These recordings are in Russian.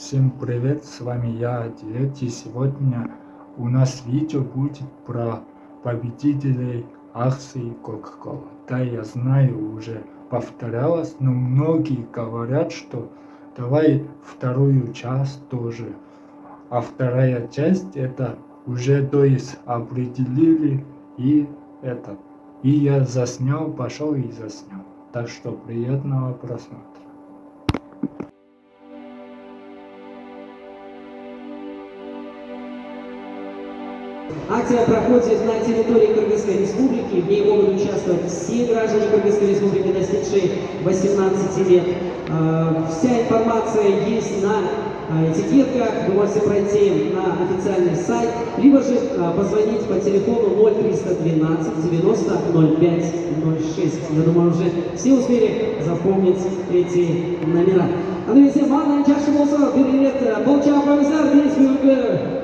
Всем привет, с вами я, Адилет, и сегодня у нас видео будет про победителей акции Coca-Cola. Да, я знаю, уже повторялось, но многие говорят, что давай вторую часть тоже. А вторая часть это уже, то есть, определили и это. И я заснял, пошел и заснял. Так что приятного просмотра. Акция проходит на территории Кыргызской Республики. В ней могут участвовать все граждане Кыргызской Республики, достигшие 18 лет. А, вся информация есть на а, этикетках. Вы можете пройти на официальный сайт, либо же а, позвонить по телефону 0312 90 05 06. Я думаю, уже все успели запомнить эти номера. Андрей Мана, Чаша Болсо, Берет, Болча, Павизар, Весь чейді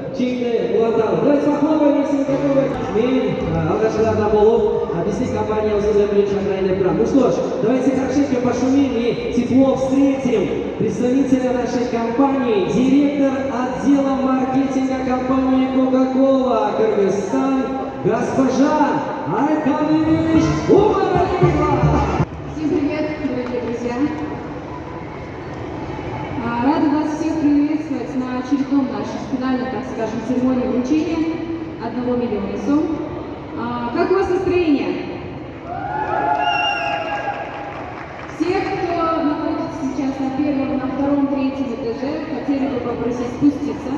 уландалы. Давайте похлопаем, если вы готовы. Мен алғашқылардан болып, біздің компания өзінің бірінші шақырайын деп Ну что ж, давайте хорошенько пошумим и тепло встретим представителя нашей компании, директор отдела маркетинга компании Coca-Cola Кыргызстан, госпожа Айканыч Умаралиева. миллиона сумм. А, как у вас настроение? Всех, кто находится сейчас на первом, на втором, третьем этаже, хотели бы попросить спуститься,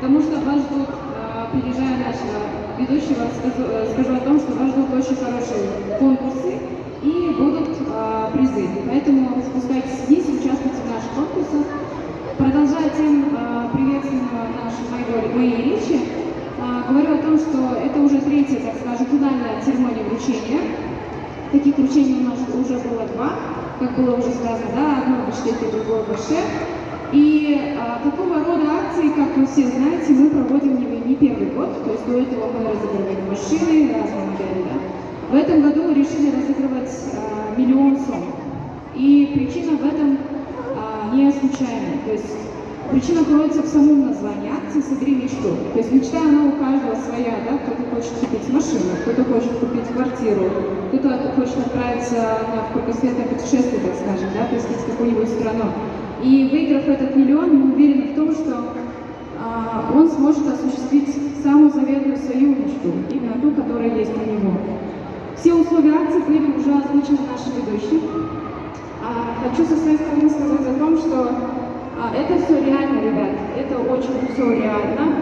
потому что вас ждут, а, опережая нашего ведущего, скажу, э, скажу о том, что вас ждут очень хорошие конкурсы и будут призы. Поэтому спускайтесь вниз, участвуйте в наших конкурсах. Продолжая тем э, приветственного нашей моей, моей речи, э, говорю о том, что это уже третья, так скажем, финальная церемония вручения. Таких вручений у нас уже было два, как было уже сказано, да, одно в Башкирии, другое в Баше. И а, такого рода акции, как вы все знаете, мы проводим не, не первый год, то есть до этого мы разыгрывали машины, разные модели, да. В этом году решили разыгрывать а, миллион сом. И причина в этом не случайно. То есть причина кроется в самом названии акции «Собери мечту». То есть мечта, она у каждого своя, да? Кто-то хочет купить машину, кто-то хочет купить квартиру, кто-то хочет отправиться на кругосветное путешествие, так скажем, да, посетить какую-нибудь страну. И выиграв этот миллион, мы уверены в том, что а, он сможет осуществить самую заветную свою мечту, именно ту, которая есть у него. Все условия акции были уже озвучены нашим ведущим. А, хочу со своей стороны сказать о том, что это все реально, ребят, это очень все реально.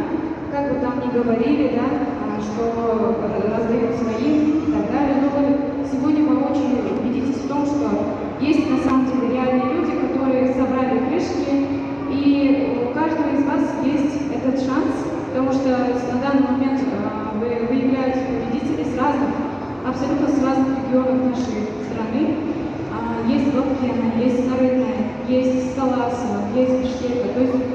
Как бы там ни говорили, да, а, что раздают своим и так далее, но вы сегодня воочию убедитесь в том, что есть на самом деле реальные люди, которые собрали крышки, и у каждого из вас есть этот шанс, потому что на данный момент а, вы выявляете победителей с разных, абсолютно с разных регионов нашей страны. Есть Лапкена, есть Нарынная, есть Скаласова, есть Бишкека, то есть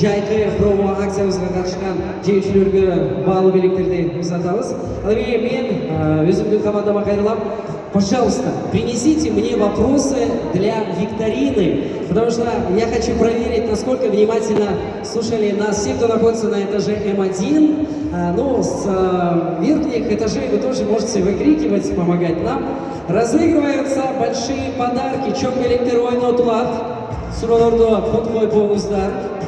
жайкы промо акциябызга катышкан жеңүүчүлөргө баалуу белектерди узатабыз ал эми мен өзүмдүн командама кайрылам Пожалуйста, принесите мне вопросы для викторины, потому что я хочу проверить, насколько внимательно слушали нас все, кто находится на этаже М1. А, ну, с а, верхних этажей вы тоже можете выкрикивать, помогать нам. Разыгрываются большие подарки. Чок улат. Суроолордо код коюп коюңуздар.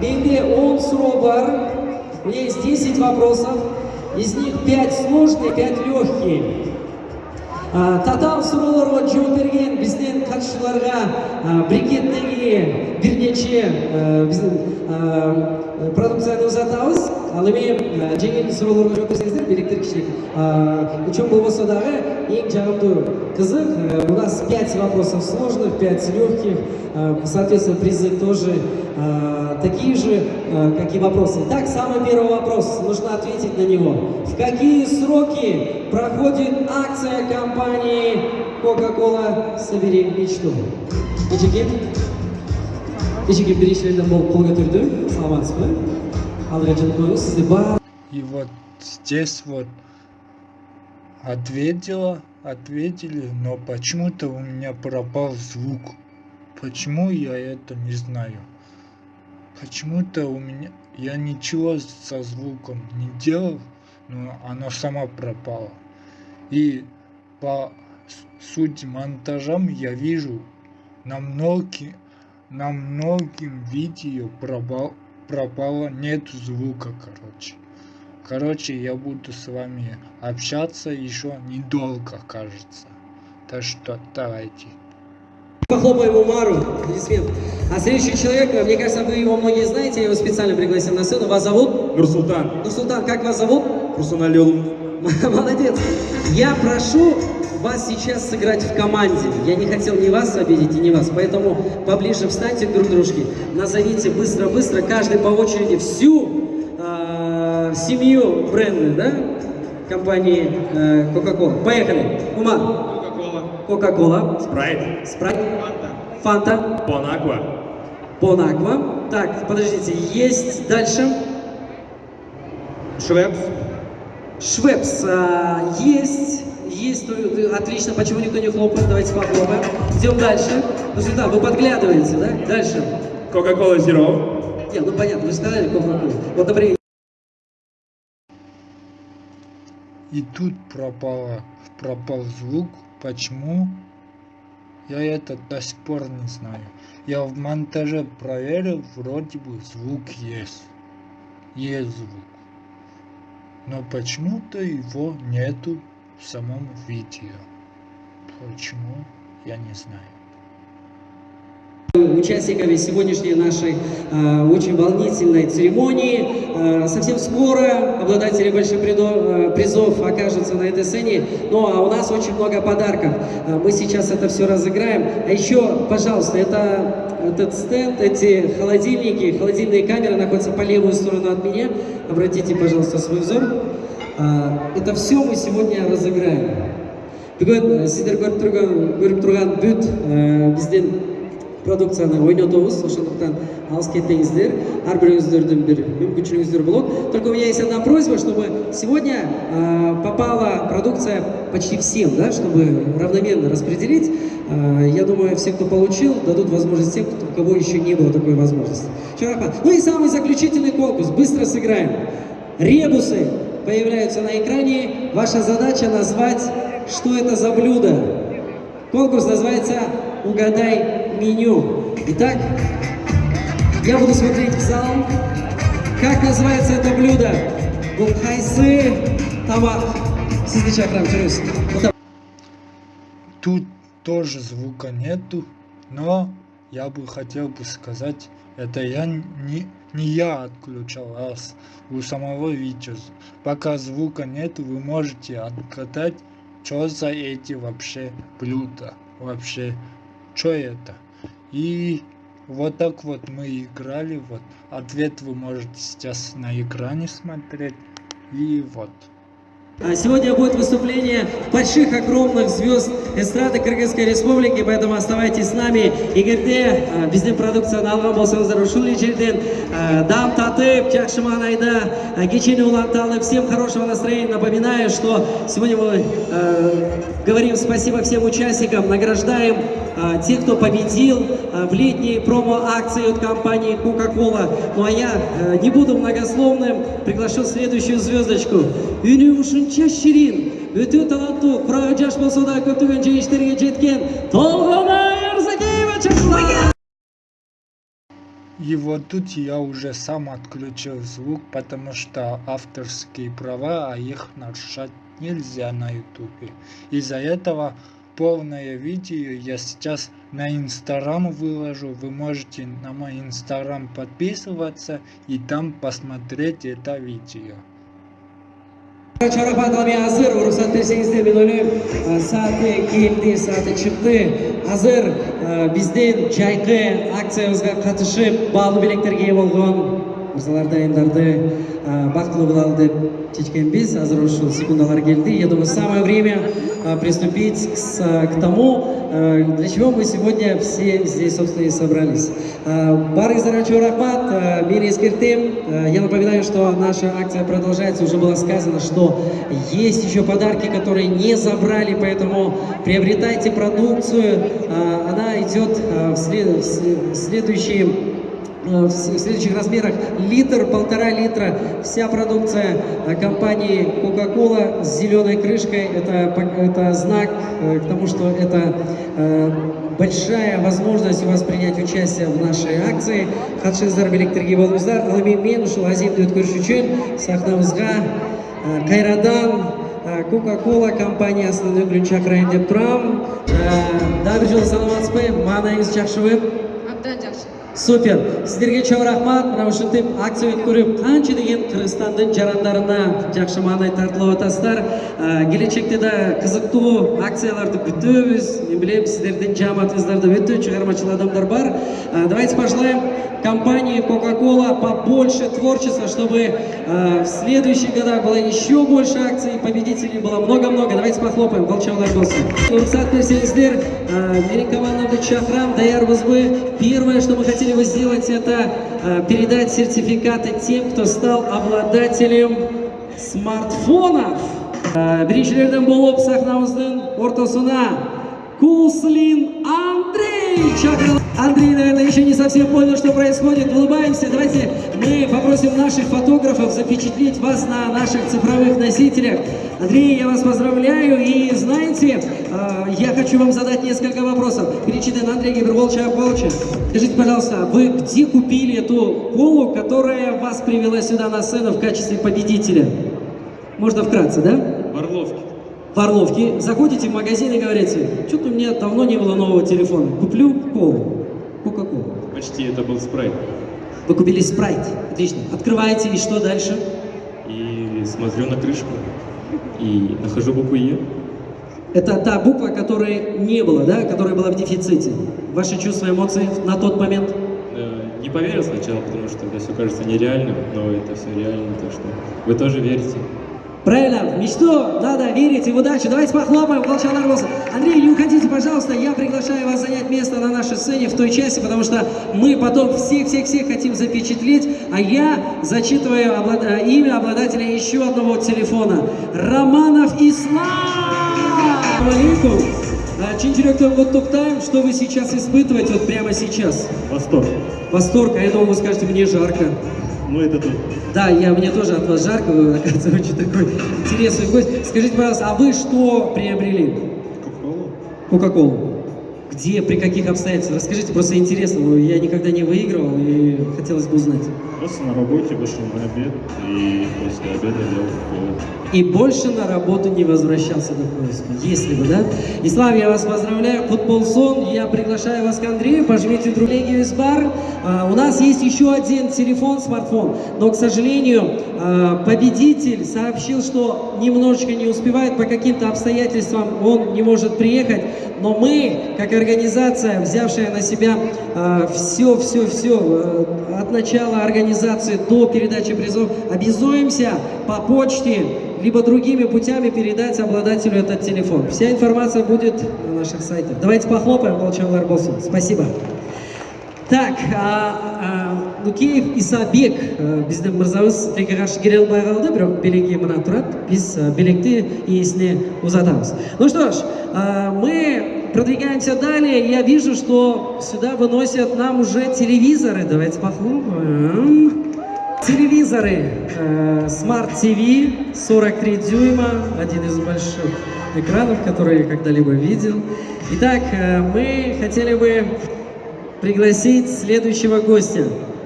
Менде 10 суроо бар. У меня есть 10 вопросов. Из них 5 сложные, 5 легкие. татаал суроолорго жооп берген биздин катышуучуларга брикеттеги бир нече биздин продукцияны узатабыз ал эми жеңил суроолорго жооп берсеңиздер белектер кичине чоң болбосо дагы эң жагымдуу кызык у нас пять вопросов сложных пять легких. Соответственно призы тоже такие же как и вопросы. Итак самый первый вопрос. Нужно ответить на него. В какие сроки проходит акция компании Coca-Cola «Собери мечту» Ечеке, ечеке біріншілерден болып қол көтерді, саламатсыз ба? Алдыға жынып қойыңыз, сізде бар. И вот здесь вот ответила, ответили, но почему-то у меня пропал звук. Почему я это не знаю. Почему-то у меня я ничего со звуком не делал, но оно само пропало. И по сути монтажам я вижу на многим, на многим видео пропал, пропало, нет звука, короче. Короче, я буду с вами общаться еще недолго, кажется. Так что давайте. Похлопаем Умару, аплодисмент. А следующий человек, мне кажется, вы его многие знаете, я его специально пригласил на сцену. Вас зовут? Нурсултан. Нурсултан, как вас зовут? Руслан Алиолов. Молодец. Я прошу вас сейчас сыграть в команде. Я не хотел ни вас обидеть, и ни вас. Поэтому поближе встаньте друг к дружке. Назовите быстро-быстро, каждый по очереди, всю э, семью бренда, да? Компании э, Coca-Cola. Поехали. Умар. Кока-кола. Coca-Cola. Спрайт. Спрайт. Фанта. Фанта. Бонаква. Бонаква. Так, подождите, есть дальше. Швепс. Швепс а, есть, есть, отлично, почему никто не хлопает, давайте похлопаем. Идем дальше. Ну сюда, вы подглядываете, да? Дальше. Кока-кола Зеро. Нет, ну понятно, вы же сказали Кока-Колу. Вот, например, И тут пропало, пропал звук. Почему? Я это до сих пор не знаю. Я в монтаже проверил, вроде бы звук есть. Есть звук. Но почему-то его нету в самом видео. Почему? Я не знаю. участниками сегодняшней нашей э, очень волнительной церемонии. Э, совсем скоро обладатели больших придо- э, призов окажутся на этой сцене. Ну а у нас очень много подарков. Э, мы сейчас это все разыграем. А еще, пожалуйста, это этот стенд, эти холодильники, холодильные камеры находятся по левую сторону от меня. Обратите, пожалуйста, свой взор. Э, это все мы сегодня разыграем. Бүгін сіздер көріп тұрған, көріп тұрған бүт ә, бізден продукцияны ойнатабыз ошондуктан алыс кетпеңиздер ар бирөөңүздөрдүн бир мүмкүнчүлүгүңүздөр болот только у меня есть одна просьба чтобы сегодня э, попала продукция почти всем да чтобы равномерно распределить Э, я думаю все кто получил дадут возможность тем кто, у кого еще не было такой возможности Чарапан. ну и самый заключительный конкурс быстро сыграем ребусы появляются на экране ваша задача назвать что это за блюдо Конкурс называется «Угадай меню». Итак, я буду смотреть в зал. Как называется это блюдо? Булхайсы тамак. Сізді шақырамын, жүріңіз. Вот Тут тоже звука нету, но я бы хотел бы сказать, это я не, не я отключал, а у самого видео. Пока звука нету, вы можете отгадать, что за эти вообще блюда, вообще, что это. И вот так вот мы играли, вот ответ вы можете сейчас на экране смотреть, и вот. А Сегодня будет выступление больших, огромных звезд эстрады Кыргызской Республики, поэтому оставайтесь с нами. Егерде а, біздің продукцияны алған болсаңыздар ушул жерден а, дам татып, жақсы маңайда а, кечени уланталы. Всем хорошего настроения. Напоминаю, что сегодня мы говорим спасибо всем участникам, награждаем а, тех, кто победил а, в летней промо-акции от компании Coca-Cola. Ну а я а, не буду многословным, приглашу следующую звездочку. Үнү ушунча ширин, өтө таланттуу, курагы жаш болсо да көптөгөн жеңиштерге жеткен Толгонай Арзакеева чакырылат. И вот тут я уже сам отключил звук, потому что авторские права, а их нарушать нельзя на ютубе. Из-за этого полное видео я сейчас на инстаграм выложу. Вы можете на мой инстаграм подписываться и там посмотреть это видео. Чарапатлами азыр, рұқсат берсеңіздер мен ойлаймын, сааты келді, сааты шықты. Азыр ә, бізден жайқы акциямызға қатышып, бағалы білектерге ие болған мырзалар дайындарды ә, бақытылы болалы деп шешкенбіз. Азыр ушул секундалар келді. Я думаю, самое время а, приступить к, к тому, а, для чего мы сегодня все здесь, собственно, и собрались. А, Барыңыздар өчөө рахмат. А, Мен ескертем. А, Я напоминаю, что наша акция продолжается. Уже было сказано, что есть еще подарки, которые не забрали, поэтому приобретайте продукцию. А, Она идет а, в след- в след- в следующие в следующих размерах литр, полтора литра. Вся продукция э, компании Coca-Cola с зеленой крышкой. Это, это знак э, к тому, что это э, большая возможность у вас принять участие в нашей акции. Хатшыңыздар билеттерге болыңыздар. Ал эми мен ушул аземди өткөрүш үчүн сахнабызга э, кайрадан Coca-Cola чакырайын деп турам. Э, Дагы бир жолу саламатсызбы? Маанайыңыз жакшыбы? Абдан жакшы. Супер. Сіздерге чоң рахмат. Мына ушинтип акция өткөрүп, канча деген Кыргызстандын жарандарына жакшы маанай тартылып атасыздар. А, Келечекте да кызыктуу акцияларды күтөбүз. Мен билем, сиздердин жааматыңыздарда өтө чыгармачыл адамдар бар. А, Давайте пожелаем компании Coca-Cola побольше творчества, чтобы а, в следующих годах было еще больше акций, победителей было много-много. Давайте похлопаем. Волчалар болсын. Рұқсат берсеңіздер, а, менің командамды шақырам, даярбызбы. Первое, что мы хотели бы сделать, это а, передать сертификаты тем, кто стал обладателем смартфонов. А, Біріншілерден болып сахнамыздың ортасына Куслин Шақырылды. Андрей, наверное, еще не совсем понял, что происходит. Улыбаемся. Давайте мы попросим наших фотографов запечатлеть вас на наших цифровых носителях. Андрей, я вас поздравляю. И знаете, э, я хочу вам задать несколько вопросов. Перечитан Андрей Гиберволча Павловича. Скажите, пожалуйста, вы где купили эту полу, которая вас привела сюда на сцену в качестве победителя? Можно вкратце, да? В Орловке. В Орловке, заходите в магазин и говорите, что-то у меня давно не было нового телефона, куплю колу, кока-колу. Почти это был спрайт. Вы купили спрайт, отлично. Открываете, и что дальше? И смотрю на крышку. И нахожу букву Е. Это та буква, которой не было, да, которая была в дефиците. Ваши чувства, эмоции на тот момент? Э, Не поверил сначала, потому что это все кажется нереальным, но это все реально, так что вы тоже верите. Правильно, в мечту надо верить и в удачу. Давайте похлопаем, Волчанар Волсон. Андрей, не уходите, пожалуйста, я приглашаю вас занять место на нашей сцене в той части, потому что мы потом всех-всех-всех хотим запечатлеть, а я зачитываю облад- э, имя обладателя еще одного телефона. Романов Ислам! Алейкум. А, Чин жүректен құттықтаймын, что вы сейчас испытываете вот прямо сейчас? Восторг. Восторг, а я думал, вы скажете, мне жарко. Ну это тут. Да, я, мне тоже от вас жарко, вы, оказывается, очень такой интересный гость. Скажите, пожалуйста, а вы что приобрели? Кока-колу? Кока-колу. Где, при каких обстоятельствах? Расскажите, просто интересно, я никогда не выигрывал и хотелось бы узнать. Просто на работе вышел на обед и после обеда делал. И больше на работу не возвращался до поиска. Если бы, да? Ислам, я вас поздравляю. Футбол сон. Я приглашаю вас к Андрею. Пожмите друг Легию из бар. А, у нас есть еще один телефон, смартфон. Но, к сожалению, а, победитель сообщил, что немножечко не успевает по каким-то обстоятельствам. Он не может приехать. Но мы, как организация, взявшая на себя все-все-все от начала организации до передачи призов, обязуемся по почте, либо другими путями передать обладателю этот телефон. Вся информация будет на наших сайтах. Давайте похлопаем Волчан Болсын. Спасибо. Так, Нукеев Исабек біздің мырзамыз тілге қаршы келе алмай қалды, бірақ белекке мына тұрады. Біз а, белекті иесіне узатамыз. Ну что ж, а, мы продвигаемся далее. Я вижу, что сюда выносят нам уже телевизоры. Давайте похлопаем. Телевизоры э, Smart TV 43 дюйма, один из больших экранов, которые я когда-либо видел. Итак, э, мы хотели бы пригласить следующего гостя.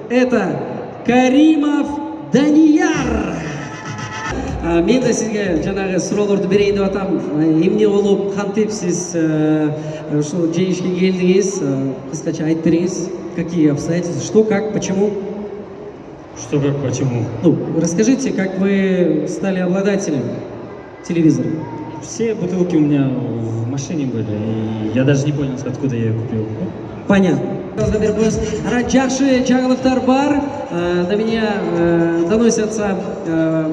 Это Каримов Данияр. А, мен де сізге жаңағы сұрауларды берейін деп жатамын емне болып қантеп сіз ушул жеңишке келдіңіз қысқаша айтып беріңіз какие обстоятельства что как почему Что, как, почему? ну расскажите как вы стали обладателем телевизора Все бутылки у меня в машине были, и я даже не понял, откуда я ее купил. Понятно. Жақсы жаңалықтар бар. Э, До меня э, доносятся э,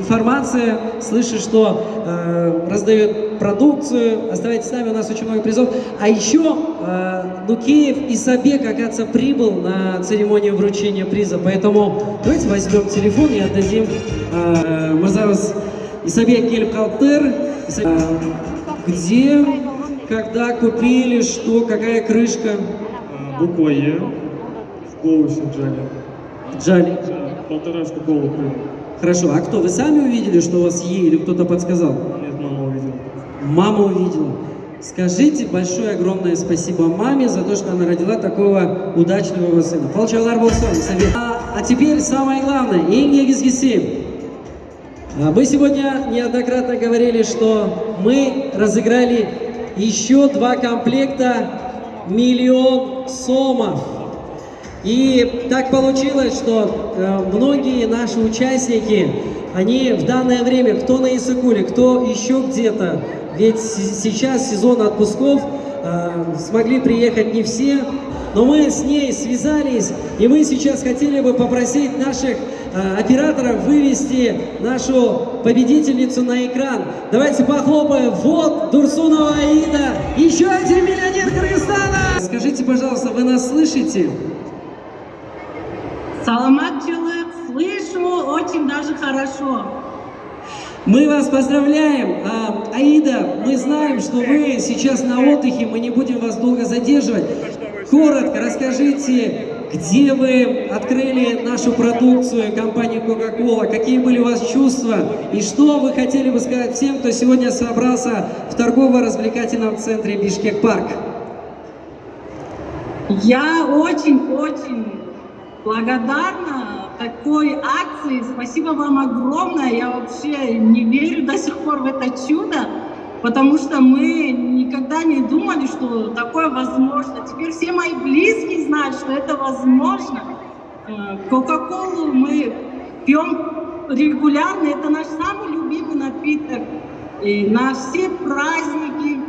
информация, слышу, что э, раздают продукцию. Оставайтесь с нами, у нас очень много призов. А еще э, Нукеев и Сабек, оказывается, прибыл на церемонию вручения приза. Поэтому давайте возьмем телефон и отдадим э, Мырзабыз Исабек. Иса- Э, Где, когда купили, что, какая крышка? А, Буква Е в Джали. Джали. Полторашку колу. Хорошо, а кто? Вы сами увидели, что у вас Е или кто-то подсказал? Нет, мама увидела. Мама увидела. Скажите большое огромное спасибо маме за то, что она родила такого удачливого сына. Полчалар болсын, совет. А, а теперь самое главное, Инге Гизгиси. А, Мы сегодня неоднократно говорили, что мы разыграли еще два комплекта миллион сомов. И так получилось, что э, многие наши участники, они в данное время, кто на Исыкуле, кто еще где-то, ведь сейчас сезон отпусков, э, смогли приехать не все, но мы с ней связались, и мы сейчас хотели бы попросить наших э, операторов вывести нашу победительницу на экран. Давайте похлопаем. Вот Дурсунова Аида, еще один миллионер Кыргызстана. Скажите, пожалуйста, вы нас слышите? Саламатчылык, слышу очень даже хорошо. Мы вас поздравляем. А, Аида, мы знаем, что вы сейчас на отдыхе, мы не будем вас долго задерживать. Коротко расскажите, где вы открыли нашу продукцию компании Coca-Cola, какие были у вас чувства и что вы хотели бы сказать всем, кто сегодня собрался в торгово-развлекательном центре Бишкек Парк. Я очень-очень благодарна такой акции. Спасибо вам огромное. Я вообще не верю до сих пор в это чудо, потому что мы никогда не думали, что такое возможно. Теперь все мои близкие знают, что это возможно. Э, Кока-колу мы пьем регулярно. Это наш самый любимый напиток. И на все праздники,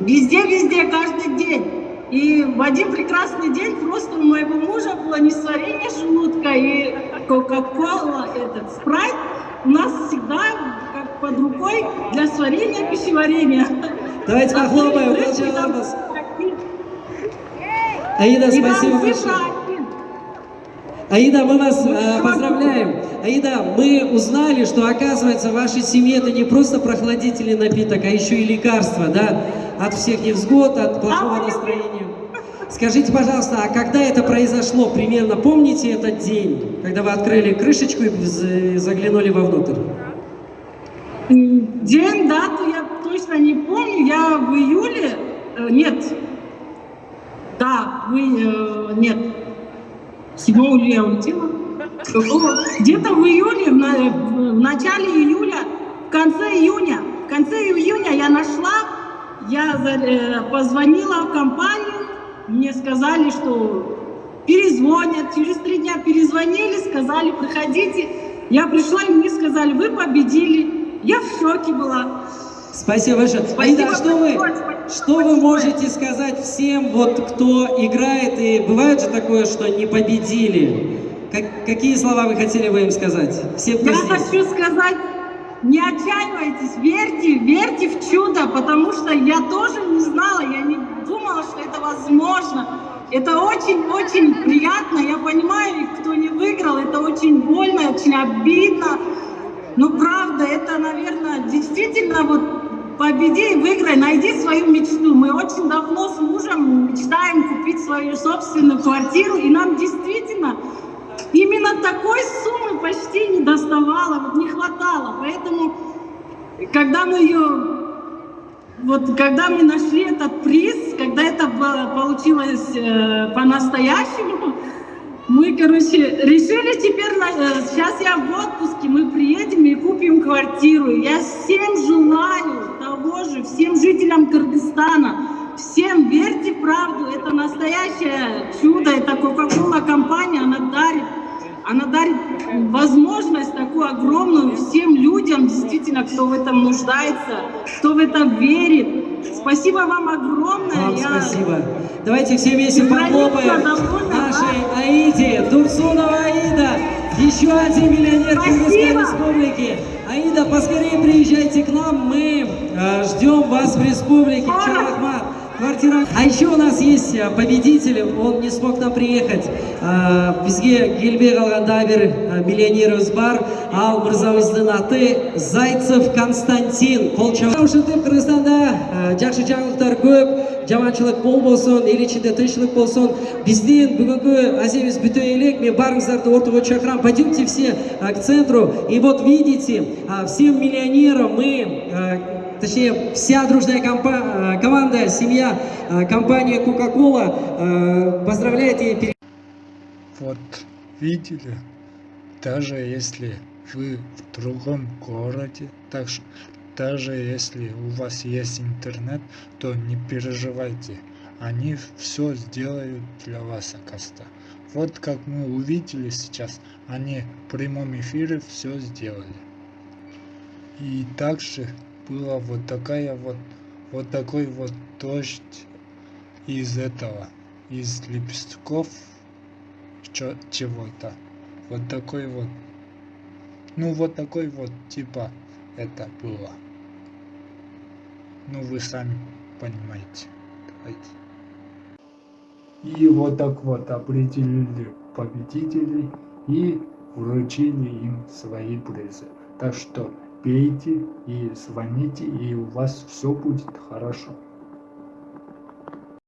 Везде-везде, каждый день. И в один прекрасный день просто у моего мужа было несварение желудка, и Кока-Кола, этот спрайт у нас всегда как под рукой для сварения пищеварения. Давайте похлопаем. Там Ларбас. Аида, спасибо большое. Аида, мы вас э, поздравляем. Аида, мы узнали, что оказывается в вашей семье это не просто прохладительный напиток, а еще и лекарство, да, от всех невзгод, от плохого настроения. Скажите, пожалуйста, а когда это произошло примерно? Помните этот день, когда вы открыли крышечку и заглянули вовнутрь? День, дату я точно не помню. Я в июле, э, нет, да, в, и- э, нет, 7 июля улетела. Где-то в июле, в, на- в начале июля, в конце июня, в конце июня я нашла, я э, позвонила в компанию, мне сказали, что перезвонят, через три дня перезвонили, сказали, приходите. Я пришла, и мне сказали, вы победили. Я в шоке была. Спасибо большое. Спасибо а что вы, что вы можете сказать всем, вот кто играет, и бывает же такое, что не победили? Как, какие слова вы хотели бы им сказать? Кто Я здесь. хочу сказать, не отчаивайтесь, верьте, верьте в чудо, потому что я тоже не знала, я не думала, что это возможно. Это очень-очень приятно, я понимаю, кто не выиграл, это очень больно, очень обидно. Но правда, это, наверное, действительно вот победи и выиграй, найди свою мечту. Мы очень давно с мужем мечтаем купить свою собственную квартиру, и нам действительно именно такой суммы почти не доставало, вот не хватало. Поэтому, когда мы ее, вот когда мы нашли этот приз, когда это получилось э, по-настоящему, мы, короче, решили теперь, э, сейчас я в отпуске, мы приедем и купим квартиру. Я всем желаю же, всем жителям Кыргызстана, всем верьте в правду, это настоящее чудо, это Coca-Cola компания, она дарит, она дарит возможность такую огромную всем людям, действительно, кто в этом нуждается, кто в это верит. Спасибо вам огромное. Вам Я- спасибо. Давайте все вместе похлопаем нашей Аиде, Турсунова Аида, еще один миллионер. Кыргызской республики. Аида, поскорее приезжайте к нам, мы э, ждем вас в республике. Скоро. Чё, Ахмат? Квартира. А еще у нас есть э, победитель, он не смог к нам приехать. Э, Бізге келбей қалғанда бір э, миллионеріміз бар. Ал мырзабыздың аты Зайцев Константин. Қолча. Ушынтып Қырғызстанда э, жақсы жаңалықтар көп, жаманшылық болбосун, ел ішінде тынчылык болсын. Бізден бүгінгі аземіз бүте елек, мен барыңыздарды ортаға шақырам. Пойдемте все э, к центру. И вот видите, э, всем миллионерам мы э, точнее, вся дружная компа- э, команда, семья, э, компания Coca-Cola э, поздравляет и пере- Вот видели, даже если вы в другом городе, так ш- даже если у вас есть интернет, то не переживайте, они все сделают для вас, оказывается. Вот как мы увидели сейчас, они в прямом эфире все сделали. И также была вот такая вот, вот такой вот дождь из этого, из лепестков чего-то. Вот такой вот. Ну, вот такой вот, типа, это было. Ну, вы сами понимаете. Давайте. И вот так вот определили победителей и вручили им свои призы. Так что пейте и звоните, и у вас все будет хорошо.